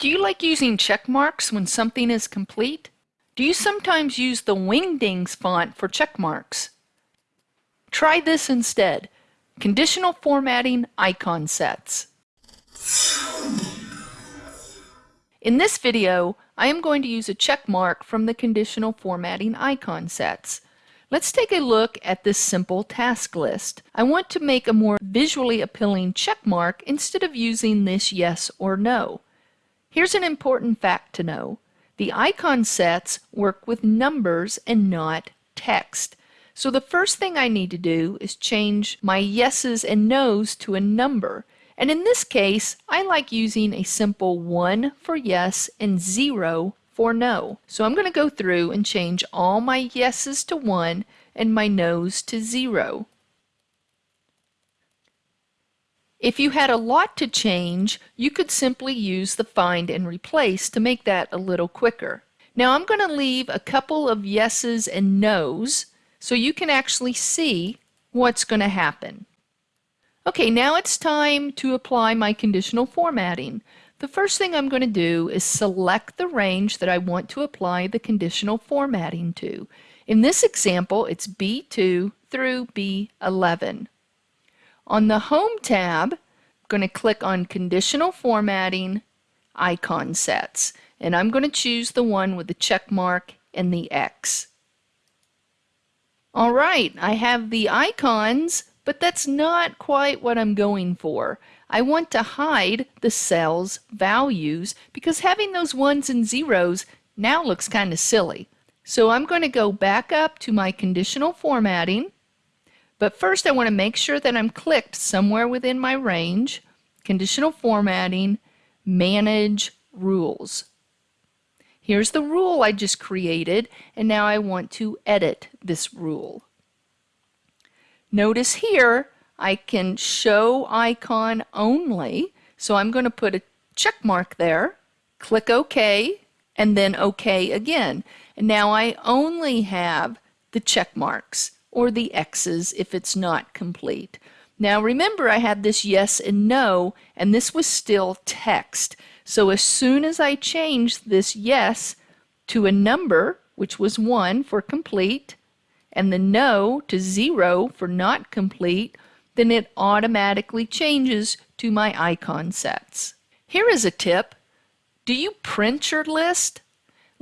Do you like using check marks when something is complete? Do you sometimes use the Wingdings font for check marks? Try this instead. Conditional formatting icon sets. In this video, I am going to use a check mark from the conditional formatting icon sets. Let's take a look at this simple task list. I want to make a more visually appealing check mark instead of using this yes or no. Here's an important fact to know. The icon sets work with numbers and not text. So the first thing I need to do is change my yeses and nos to a number. And in this case, I like using a simple 1 for yes and 0 for no. So I'm going to go through and change all my yeses to 1 and my nos to 0. If you had a lot to change, you could simply use the find and replace to make that a little quicker. Now I'm going to leave a couple of yeses and nos so you can actually see what's going to happen. Okay, now it's time to apply my conditional formatting. The first thing I'm going to do is select the range that I want to apply the conditional formatting to. In this example, it's B2 through B11. On the Home tab, I'm going to click on Conditional Formatting, Icon Sets, and I'm going to choose the one with the check mark and the X. All right, I have the icons, but that's not quite what I'm going for. I want to hide the cell's values because having those ones and zeros now looks kind of silly. So I'm going to go back up to my conditional formatting but first I want to make sure that I'm clicked somewhere within my range, conditional formatting, manage rules. Here's the rule I just created and now I want to edit this rule. Notice here I can show icon only so I'm going to put a check mark there, click OK, and then OK again. And now I only have the check marks or the X's if it's not complete. Now remember I had this yes and no and this was still text. So as soon as I changed this yes to a number, which was 1 for complete, and the no to 0 for not complete, then it automatically changes to my icon sets. Here is a tip. Do you print your list?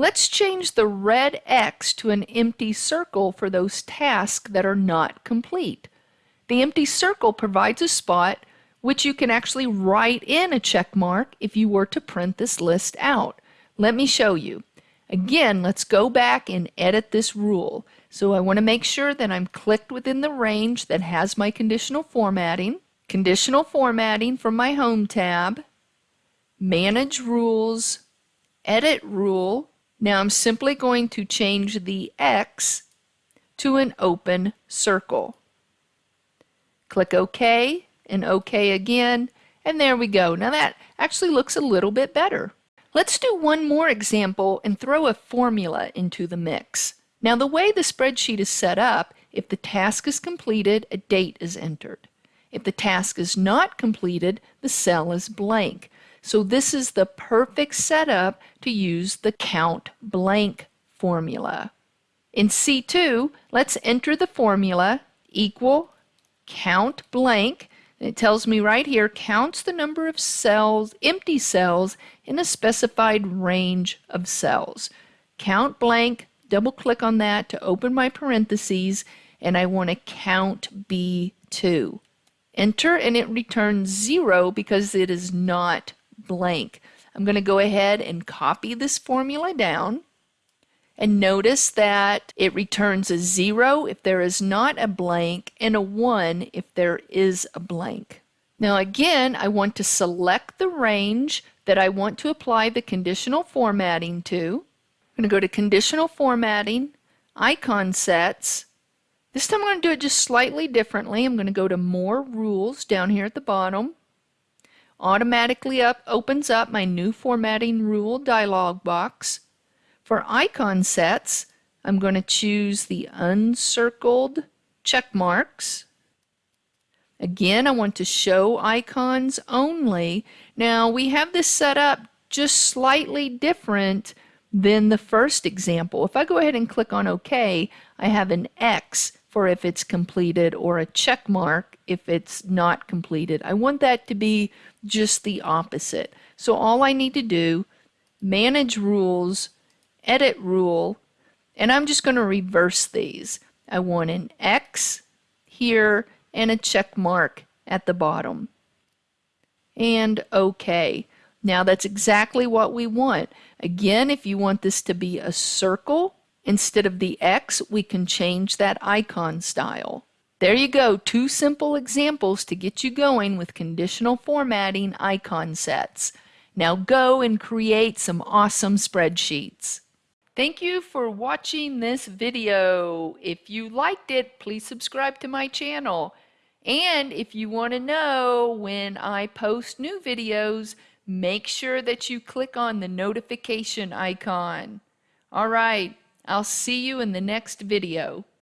Let's change the red X to an empty circle for those tasks that are not complete. The empty circle provides a spot which you can actually write in a check mark if you were to print this list out. Let me show you. Again, let's go back and edit this rule. So I want to make sure that I'm clicked within the range that has my conditional formatting. Conditional formatting from my Home tab. Manage Rules. Edit Rule. Now I'm simply going to change the X to an open circle. Click OK and OK again, and there we go. Now that actually looks a little bit better. Let's do one more example and throw a formula into the mix. Now the way the spreadsheet is set up, if the task is completed, a date is entered. If the task is not completed, the cell is blank. So this is the perfect setup to use the count blank formula. In C2, let's enter the formula equal count blank. And it tells me right here, counts the number of cells, empty cells, in a specified range of cells. Count blank, double click on that to open my parentheses, and I want to count B2. Enter and it returns zero because it is not blank. I'm going to go ahead and copy this formula down. And notice that it returns a 0 if there is not a blank and a 1 if there is a blank. Now again, I want to select the range that I want to apply the conditional formatting to. I'm going to go to Conditional Formatting, Icon Sets. This time I'm going to do it just slightly differently. I'm going to go to More Rules down here at the bottom automatically up opens up my new formatting rule dialog box. For icon sets, I'm going to choose the uncircled check marks. Again, I want to show icons only. Now, we have this set up just slightly different than the first example. If I go ahead and click on OK, I have an X for if it's completed or a check mark if it's not completed. I want that to be just the opposite. So all I need to do, manage rules, edit rule, and I'm just going to reverse these. I want an X here and a check mark at the bottom. And OK. Now that's exactly what we want. Again, if you want this to be a circle, instead of the X, we can change that icon style. There you go, two simple examples to get you going with conditional formatting icon sets. Now go and create some awesome spreadsheets. Thank you for watching this video. If you liked it, please subscribe to my channel. And if you want to know when I post new videos, make sure that you click on the notification icon. All right, I'll see you in the next video.